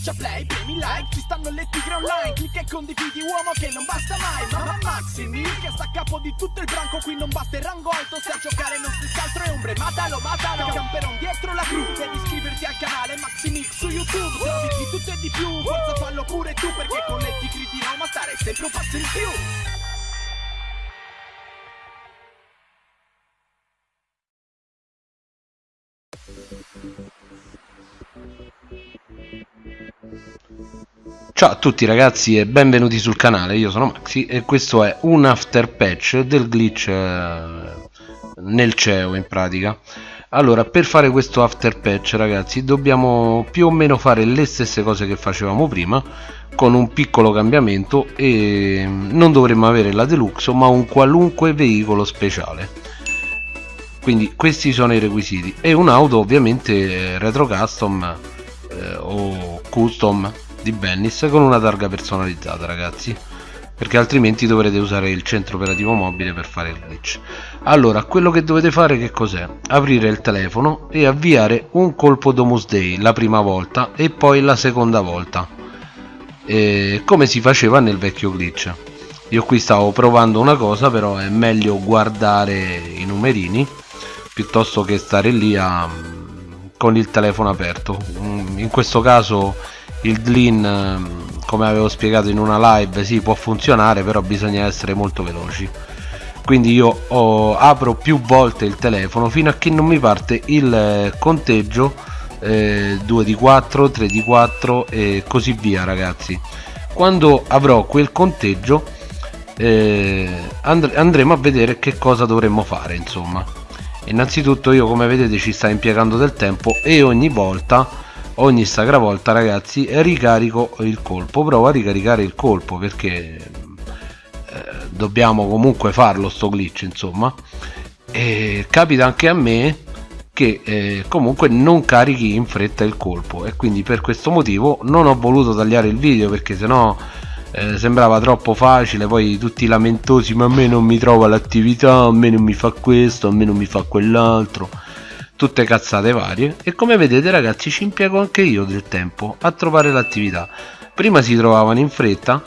Schiaccia play, premi like, ci stanno le tigre online Clicca e condividi uomo che non basta mai Mamma Maximi che sta a capo di tutto il branco Qui non basta il rango alto, se a giocare non si altro è ombre Matalo, matalo, camperon dietro la cru Devi iscriverti al canale Maximix su YouTube Trovi di tutto e di più, forza fallo pure tu Perché con le tigri di Roma stare sempre un passo in più Ciao a tutti ragazzi e benvenuti sul canale, io sono Maxi e questo è un after patch del glitch eh, nel CEO in pratica. Allora per fare questo after patch ragazzi dobbiamo più o meno fare le stesse cose che facevamo prima con un piccolo cambiamento e non dovremmo avere la deluxe ma un qualunque veicolo speciale. Quindi questi sono i requisiti. E un'auto ovviamente retro custom eh, o custom di Bennis con una targa personalizzata ragazzi. Perché altrimenti dovrete usare il centro operativo mobile per fare il glitch. Allora quello che dovete fare che cos'è? Aprire il telefono e avviare un colpo Domus Day la prima volta e poi la seconda volta. E come si faceva nel vecchio glitch? Io qui stavo provando una cosa però è meglio guardare i numerini piuttosto che stare lì a, con il telefono aperto. In questo caso il Dlin ehm, come avevo spiegato in una live sì può funzionare però bisogna essere molto veloci. Quindi io ho, apro più volte il telefono fino a che non mi parte il eh, conteggio eh, 2 di 4 3 di 4 e così via ragazzi. Quando avrò quel conteggio eh, and andremo a vedere che cosa dovremmo fare insomma. Innanzitutto io come vedete ci sta impiegando del tempo e ogni volta ogni sacra volta ragazzi ricarico il colpo. Provo a ricaricare il colpo perché eh, dobbiamo comunque farlo sto glitch insomma. E capita anche a me che eh, comunque non carichi in fretta il colpo. E quindi per questo motivo non ho voluto tagliare il video perché sennò eh, sembrava troppo facile. Poi tutti lamentosi ma a me non mi trova l'attività a me non mi fa questo a me non mi fa quell'altro tutte cazzate varie e come vedete ragazzi ci impiego anche io del tempo a trovare l'attività. Prima si trovavano in fretta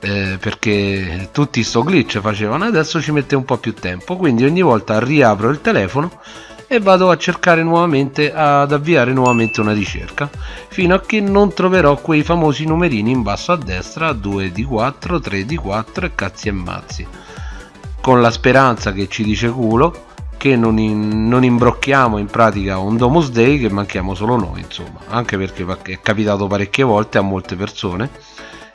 eh, perché tutti sto glitch facevano adesso ci mette un po' più tempo. Quindi ogni volta riapro il telefono e vado a cercare nuovamente ad avviare nuovamente una ricerca fino a che non troverò quei famosi numerini in basso a destra 2 di 4 3 di 4 e cazzi e mazzi. Con la speranza che ci dice culo che non, in, non, imbrocchiamo in pratica un Domus Day che manchiamo solo noi insomma. Anche perché è capitato parecchie volte a molte persone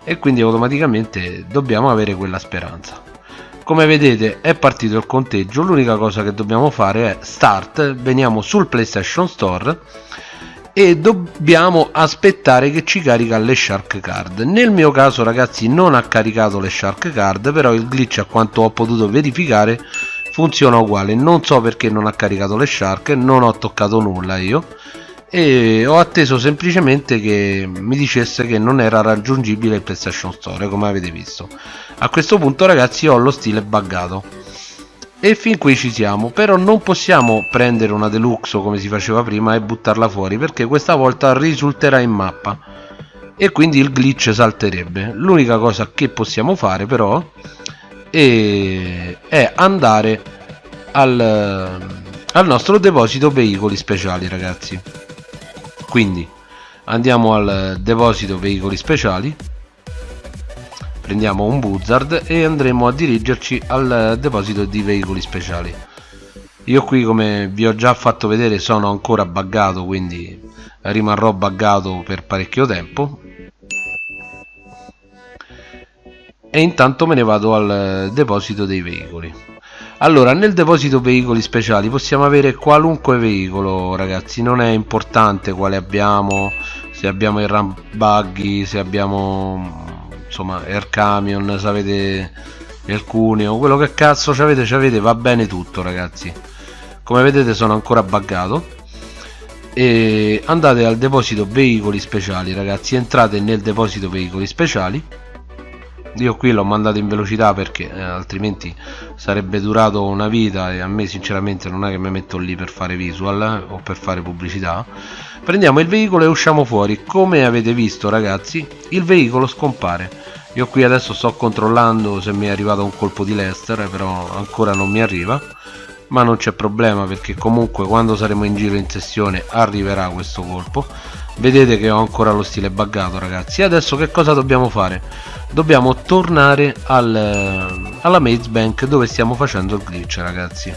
e quindi automaticamente dobbiamo avere quella speranza. Come vedete è partito il conteggio. L'unica cosa che dobbiamo fare è start veniamo sul playstation store e dobbiamo aspettare che ci carica le shark card. Nel mio caso ragazzi non ha caricato le shark card però il glitch a quanto ho potuto verificare funziona uguale. Non so perché non ha caricato le shark non ho toccato nulla io. E ho atteso semplicemente che mi dicesse che non era raggiungibile il PlayStation Store come avete visto. A questo punto ragazzi ho lo stile buggato. E fin qui ci siamo. Però non possiamo prendere una deluxe come si faceva prima e buttarla fuori perché questa volta risulterà in mappa. E quindi il glitch salterebbe. L'unica cosa che possiamo fare però e è andare al, al nostro deposito veicoli speciali ragazzi. Quindi andiamo al deposito veicoli speciali prendiamo un buzzard e andremo a dirigerci al deposito di veicoli speciali. Io qui come vi ho già fatto vedere sono ancora buggato quindi rimarrò buggato per parecchio tempo e intanto me ne vado al deposito dei veicoli. Allora nel deposito veicoli speciali possiamo avere qualunque veicolo ragazzi. Non è importante quale abbiamo se abbiamo il ramp buggy se abbiamo insomma air camion se avete il cuneo quello che cazzo ci avete ci avete va bene tutto ragazzi. Come vedete sono ancora buggato. E andate al deposito veicoli speciali ragazzi. Entrate nel deposito veicoli speciali io qui l'ho mandato in velocità perché eh, altrimenti sarebbe durato una vita e a me sinceramente non è che mi metto lì per fare visual eh, o per fare pubblicità. Prendiamo il veicolo e usciamo fuori. Come avete visto ragazzi il veicolo scompare. Io qui adesso sto controllando se mi è arrivato un colpo di Lester però ancora non mi arriva. Ma non c'è problema perché comunque quando saremo in giro in sessione arriverà questo colpo vedete che ho ancora lo stile buggato ragazzi. Adesso che cosa dobbiamo fare? Dobbiamo tornare al, alla maze bank dove stiamo facendo il glitch ragazzi.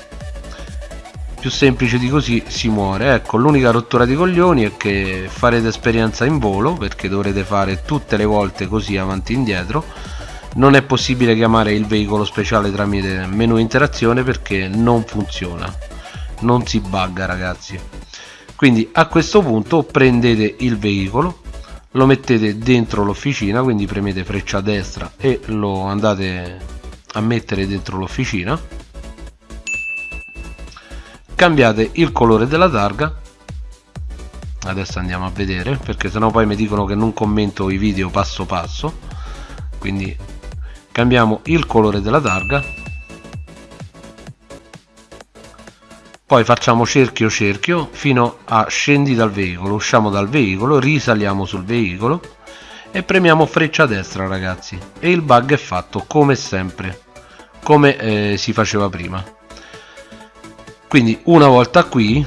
Più semplice di così si muore. Ecco l'unica rottura di coglioni è che farete esperienza in volo perché dovrete fare tutte le volte così avanti e indietro. Non è possibile chiamare il veicolo speciale tramite menu interazione perché non funziona. Non si bugga ragazzi quindi a questo punto prendete il veicolo lo mettete dentro l'officina quindi premete freccia destra e lo andate a mettere dentro l'officina. Cambiate il colore della targa. Adesso andiamo a vedere perché sennò poi mi dicono che non commento i video passo passo. Quindi cambiamo il colore della targa poi facciamo cerchio cerchio fino a scendi dal veicolo usciamo dal veicolo risaliamo sul veicolo e premiamo freccia destra ragazzi. E il bug è fatto come sempre come eh, si faceva prima. Quindi una volta qui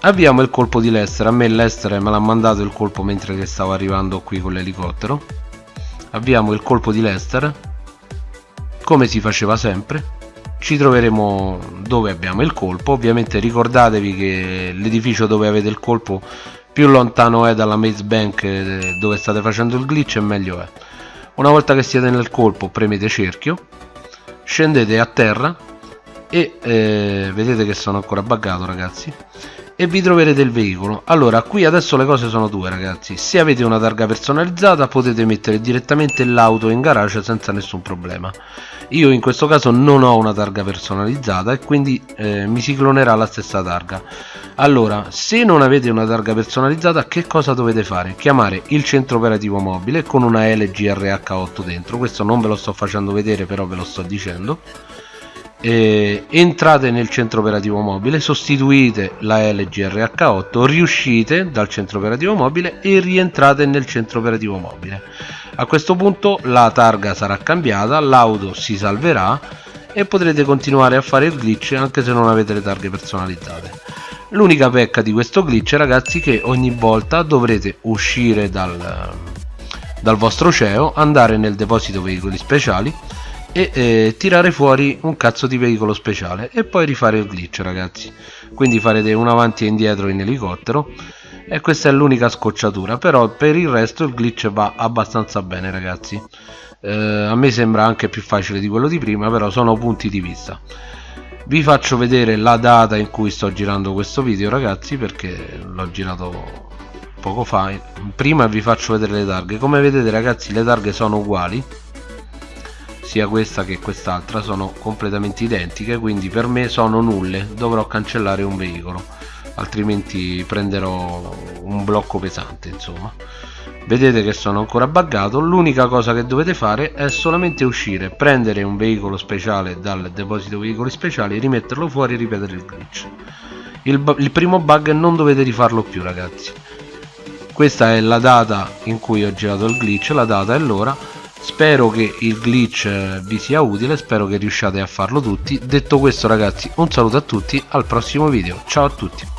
avviamo il colpo di Lester. A me Lester me l'ha mandato il colpo mentre che stavo arrivando qui con l'elicottero. Avviamo il colpo di Lester come si faceva sempre ci troveremo dove abbiamo il colpo. Ovviamente ricordatevi che l'edificio dove avete il colpo più lontano è dalla maze bank eh, dove state facendo il glitch e meglio è. Una volta che siete nel colpo premete cerchio scendete a terra e eh, vedete che sono ancora buggato ragazzi e vi troverete il veicolo. Allora qui adesso le cose sono due ragazzi. Se avete una targa personalizzata potete mettere direttamente l'auto in garage senza nessun problema. Io in questo caso non ho una targa personalizzata e quindi eh, mi si clonerà la stessa targa. Allora se non avete una targa personalizzata che cosa dovete fare? Chiamare il centro operativo mobile con una LGRH8 dentro. Questo non ve lo sto facendo vedere però ve lo sto dicendo eh, entrate nel centro operativo mobile sostituite la LGRH8 riuscite dal centro operativo mobile e rientrate nel centro operativo mobile. A questo punto la targa sarà cambiata l'auto si salverà e potrete continuare a fare il glitch anche se non avete le targhe personalizzate. L'unica pecca di questo glitch ragazzi è che ogni volta dovrete uscire dal, dal vostro CEO andare nel deposito veicoli speciali e eh, tirare fuori un cazzo di veicolo speciale e poi rifare il glitch ragazzi. Quindi farete un avanti e indietro in elicottero e questa è l'unica scocciatura però per il resto il glitch va abbastanza bene ragazzi. Eh, a me sembra anche più facile di quello di prima però sono punti di vista. Vi faccio vedere la data in cui sto girando questo video ragazzi perché l'ho girato poco fa. Prima vi faccio vedere le targhe. Come vedete ragazzi le targhe sono uguali sia questa che quest'altra sono completamente identiche quindi per me sono nulle dovrò cancellare un veicolo altrimenti prenderò un blocco pesante insomma. Vedete che sono ancora buggato l'unica cosa che dovete fare è solamente uscire prendere un veicolo speciale dal deposito veicoli speciali rimetterlo fuori e ripetere il glitch. Il, il primo bug non dovete rifarlo più ragazzi. Questa è la data in cui ho girato il glitch la data è l'ora spero che il glitch eh, vi sia utile spero che riusciate a farlo tutti. Detto questo ragazzi un saluto a tutti al prossimo video. Ciao a tutti